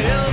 I